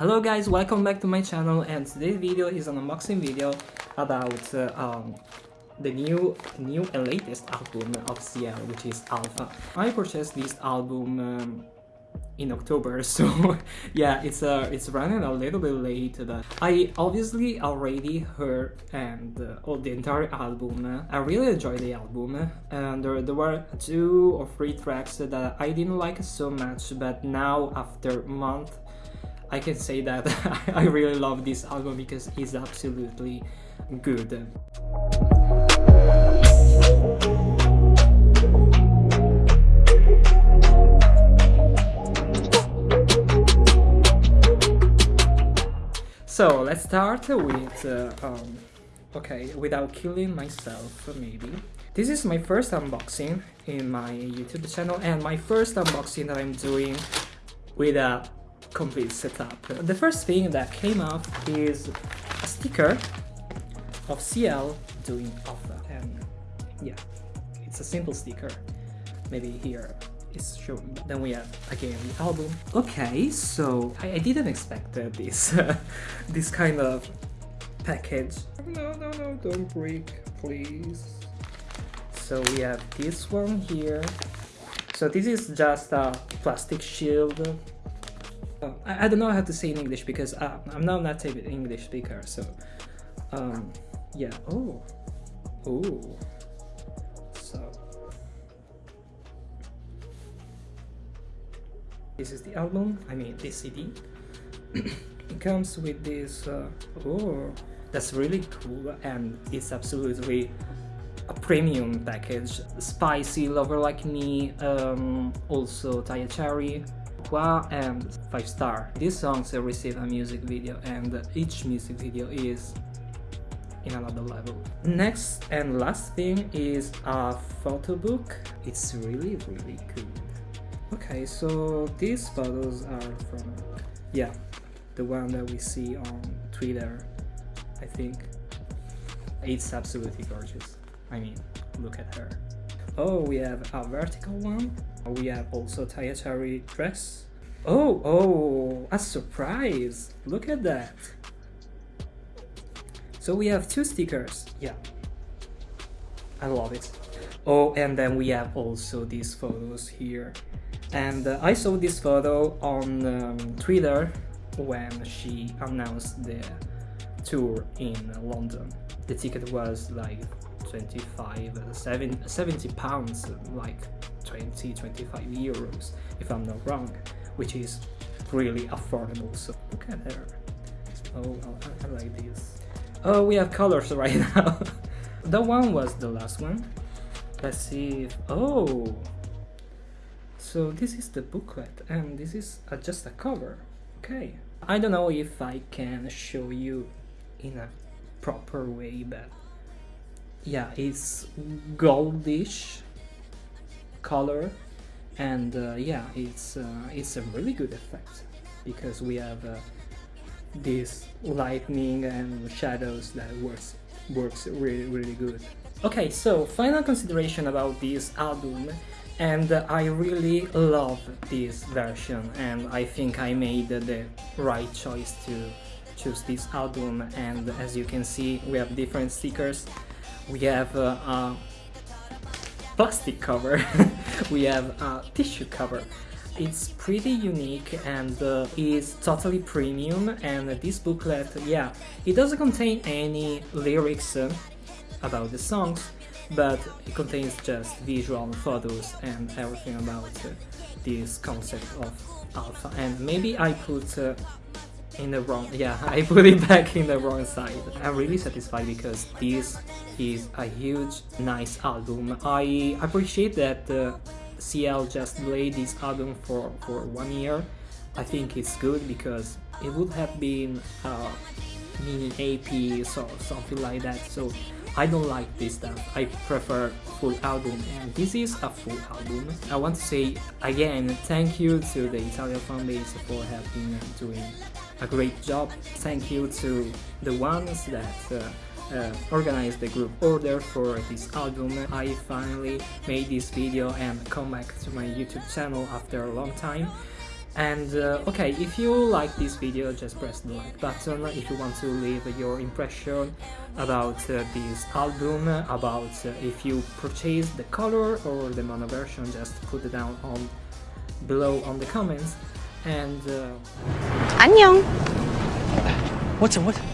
Hello guys, welcome back to my channel and today's video is an unboxing video about uh, um, the new new and latest album of CL which is Alpha. I purchased this album um, in October so yeah it's uh, it's running a little bit late but I obviously already heard and uh, the entire album I really enjoyed the album and there, there were two or three tracks that I didn't like so much but now after month I can say that I really love this album because it's absolutely good. So let's start with, uh, um, okay, without killing myself maybe. This is my first unboxing in my YouTube channel and my first unboxing that I'm doing with a complete setup. The first thing that came up is a sticker of CL doing alpha and yeah, it's a simple sticker. Maybe here it's shown. Then we have again the album. Okay, so I, I didn't expect uh, this this kind of package. No, no, no, don't break, please. So we have this one here. So this is just a plastic shield I, I, don't know how to say in English because uh, I'm not native English speaker, so um, yeah. Oh, oh. So this is the album. I mean, this CD. it comes with this. Uh, oh, that's really cool, and it's absolutely a premium package. Spicy, Lover Like Me, um, also Tie a Cherry, And 5 star. These songs receive a music video and each music video is in another level. Next and last thing is a photo book. It's really really good. Okay, so these photos are from, yeah, the one that we see on Twitter, I think. It's absolutely gorgeous. I mean, look at her. Oh, we have a vertical one. We have also Tie a Cherry dress. Oh, oh, a surprise. Look at that. So we have two stickers. Yeah. I love it. Oh, and then we have also these photos here. And uh, I saw this photo on um, Twitter when she announced the tour in London. The ticket was like 25 uh, 7, 70 pounds like 20 25 euros if i'm not wrong which is really affordable. So look at her. Oh i, I like this. Oh we have colors right now. That one was the last one. Let's see if, oh. So this is the booklet and this is a, just a cover. Okay. I don't know if i can show you in a proper way but yeah it's goldish color and uh, yeah it's uh, it's a really good effect because we have uh, this lightning and shadows that works works really really good. Okay so final consideration about this album and I really love this version and I think I made the right choice to choose this album and as you can see we have different stickers. We have uh, a plastic cover, we have a tissue cover. It's pretty unique and uh, is totally premium and this booklet, yeah, it doesn't contain any lyrics uh, about the songs, but it contains just visual photos and everything about uh, this concept of alpha. And maybe I put uh, in the wrong yeah I put it back in the wrong side I'm really satisfied because this is a huge nice album I appreciate that uh, CL just delayed this album for for one year I think it's good because it would have been a mini EP so something like that so I don't like this stuff. I prefer full album and this is a full album. I want to say again thank you to the Italian fanbase for helping doing a great job. Thank you to the ones that uh, uh, organized the group order for this album. I finally made this video and come back to my YouTube channel after a long time And uh, okay, if you like this video, just press the like button. If you want to leave your impression about uh, this album, about uh, if you purchased the color or the mono version, just put it down on below on the comments. And uh, 안녕. What's a What?